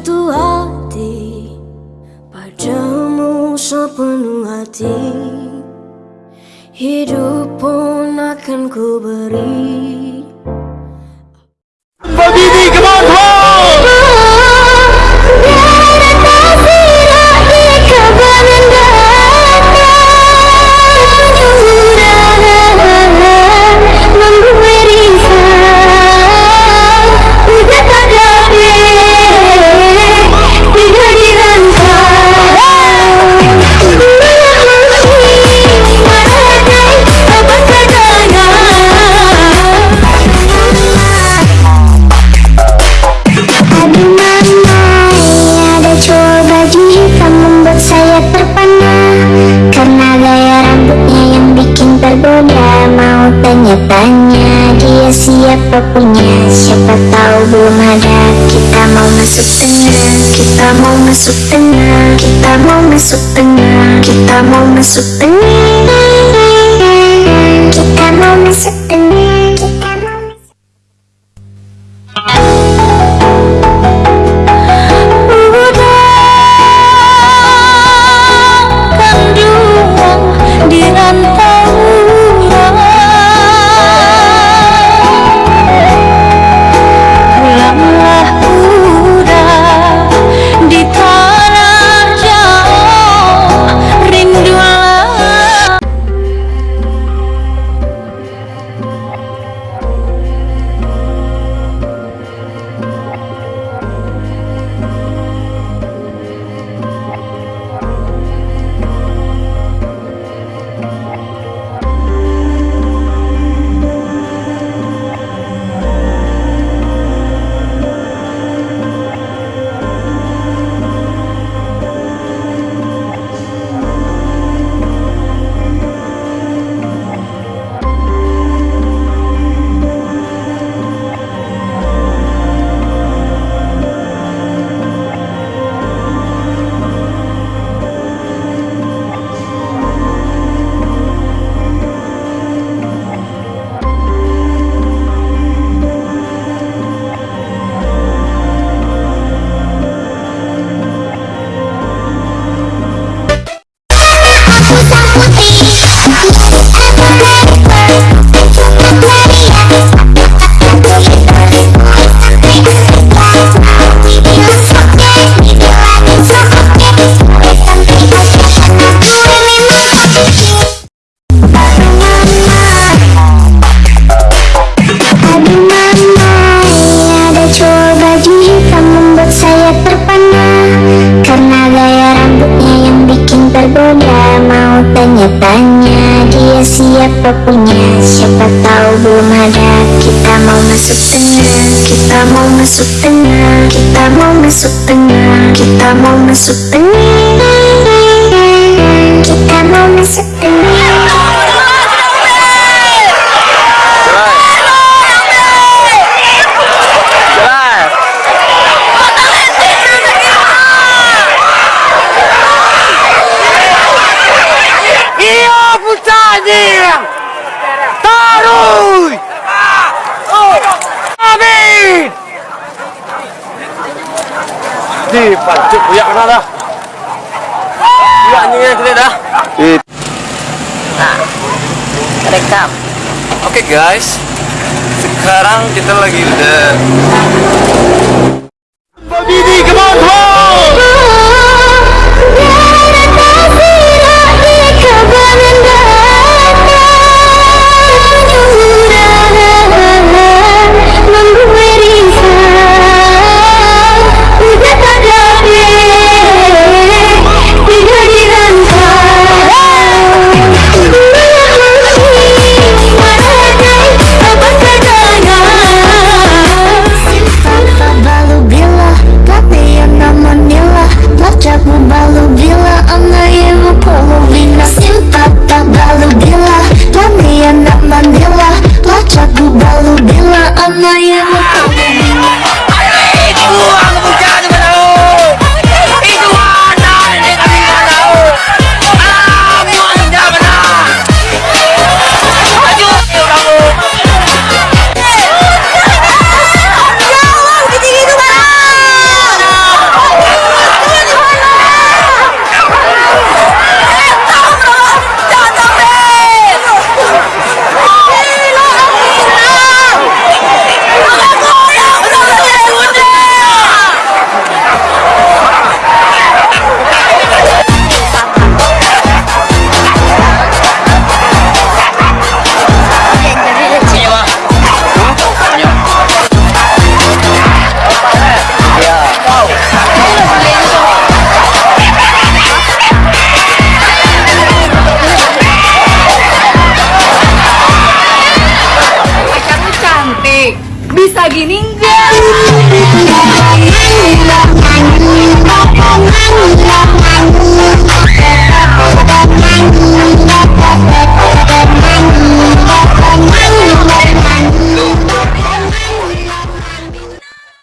satu hati. Padamu sepenuh hati. Hidup pun akan ku beri tanya dia siapa punya? Siapa tahu belum ada. Kita mau masuk tengah. Kita mau masuk tengah. Kita mau masuk tengah. Kita mau masuk tengah. Kita mau masuk siapa punya Siapa tahu belum ada. Kita mau masuk tengah Kita mau masuk tengah Kita mau masuk tengah Kita mau masuk tengah Di pancuk ya kena dah. Iya anjingnya gede dah. Nah, rekam. Oke okay, guys, sekarang kita lagi udah. Baby, come on, come on! Bisa gini enggak